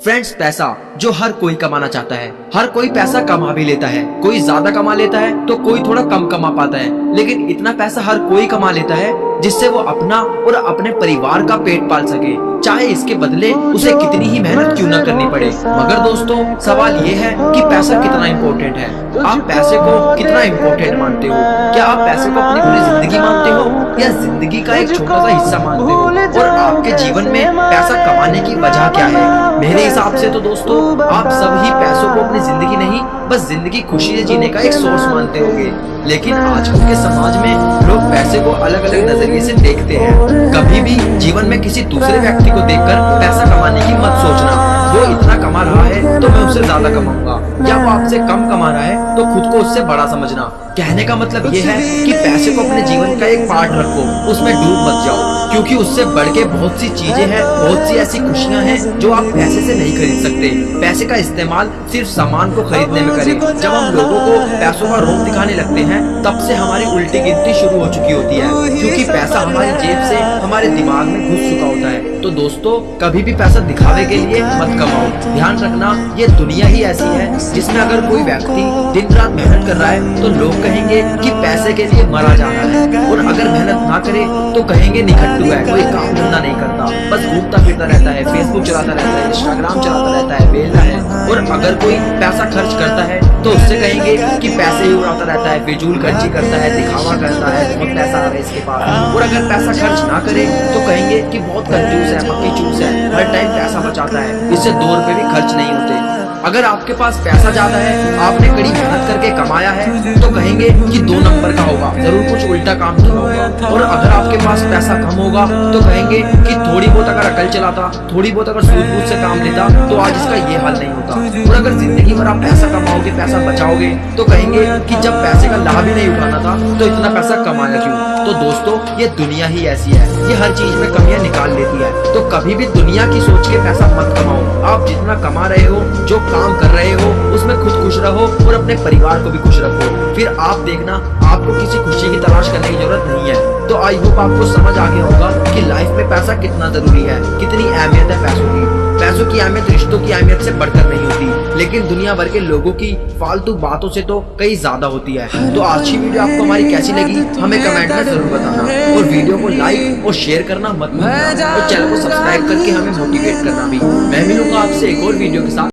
Friends पैसा, जो हर कोई कमाना चाहता है, हर कोई पैसा कमा भी लेता है। कोई ज़्यादा कमा लेता है तो कोई थोड़ा कम कमा पाता है। लेकिन इतना पैसा हर कोई कमा लेता है, जिससे वो अपना और अपने परिवार का पेट पाल सके। चाहे इसके बदले उसे कितनी ही मेहनत क्यों न करनी पड़े। मगर दोस्तों, सवाल ये है कि पैसा कितना इम्पोर्टेंट है। आप पैसे को कितना इम्पोर्टेंट मानते हो? क्या आप पैसे को अपनी पूरी ज़िंदगी मानते हो? या ज़िंदगी का एक छोटा सा हिस्सा मानते हो? और आपके जीवन में पैसा कमाने की वजह क्या है? मेरे हिसाब से तो दोस्तों, आप सभी पैसों को अपनी ज़िंदगी नहीं, बस ज़िंदगी खुशी से जीने का एक सोर्स मानते होंगे। लेकिन आजकल के समाज में लोग पैसे को अलग अलग नज़रिए से देखते हैं। कभी भी जीवन में किसी दूसरे व्यक्ति को देखकर पैसा कमाने की मत सोचना। वो इतना कमा रहा है तो मैं उससे ज़्यादा कमाऊँगा। या वो आपसे कम कमा रहा है तो खुद को उससे बड़ा समझना। कहने का मतलब ये है कि पैसे को अपने जीवन का एक पार्ट रखो, उसमें डूब मत जाओ। क्योंकि उससे बढ़ के बहुत सी चीज़ें हैं, बहुत सी ऐसी खुशियाँ हैं जो आप पैसे से नहीं खरीद सकते। पैसे का इस्तेमाल सिर्फ़ सामान को खरीदने में करें। जब हम लोगों को पैसों का रोप दिखाने लगते हैं, तब से हमारी उल्टी गिनती शुरू हो चुकी होती है, क्योंकि पैसा हमारी जेब से, हमारे दिमाग में घुस चुका होता है। तो दोस्तों, कभी भी पैसा दिखावे के लिए मत कमाओ। ध्यान रखना, ये दुनिया ही ऐसी है, जिसमें अगर कोई व्यक्ति दिन रात मेहनत कर रहा है तो लोग कहेंगे कि पैसे के लिए मरा जा रहा है। अगर मेहनत ना करे तो कहेंगे निखट्टू है, कोई काम धंधा नहीं करता। बस घूमता फिरता रहता है फेसबुक चलाता रहता है इंस्टाग्राम चलाता रहता है बेला है। और अगर कोई पैसा खर्च करता है तो उससे कहेंगे कि पैसे ही उड़ाता रहता है फिजूल खर्ची करता है, दिखावा करता है, बहुत पैसा आ रहा है इसके पास। और अगर पैसा खर्च ना करे तो कहेंगे कि बहुत कंजूस है पक्की चूस है, हर टाइम पैसा बचाता है। इससे दो रुपए भी खर्च नहीं होते। अगर आपके पास पैसा ज़्यादा है, आपने कड़ी मेहनत करके कमाया है तो कहेंगे कि दो नंबर का होगा। ज़रूर कुछ उल्टा काम किया होगा। और अगर आपके पास पैसा कम होगा तो कहेंगे कि थोड़ी बहुत अगर अकल चलाता, थोड़ी बहुत अगर सूझ बूझ से काम लेता तो आज इसका ये हाल नहीं होता। और अगर ज़िंदगी भर आप पैसा कमाओगे, पैसा बचाओगे तो कहेंगे कि जब पैसे का लाभ ही नहीं उठाना था तो इतना पैसा कमाया क्यों? तो दोस्तों, ये दुनिया ही ऐसी है। ये हर चीज़ में कमियाँ निकाल लेती है। तो कभी भी दुनिया की सोच के पैसा मत कमाओ। आप जितना कमा रहे हो, जो काम कर रहे हो, उसमें खुद खुश रहो और अपने परिवार को भी खुश रखो। फिर आप देखना, आपको किसी खुशी की तलाश करने की ज़रूरत नहीं है। तो आई होप आपको समझ आ गया होगा कि लाइफ में पैसा कितना ज़रूरी है, कितनी अहमियत है पैसों की। पैसों की अहमियत रिश्तों की अहमियत से बढ़कर नहीं होती, लेकिन दुनिया भर के लोगों की फालतू बातों से तो कई ज़्यादा होती है। तो आज की वीडियो आपको हमारी कैसी लगी, हमें कमेंट में ज़रूर बताना। और वीडियो को लाइक और शेयर करना मत भूलना। और चैनल को सब्सक्राइब करके हमें मोटिवेट करना भी। मैं मिलूँगा आपसे एक और वीडियो के साथ।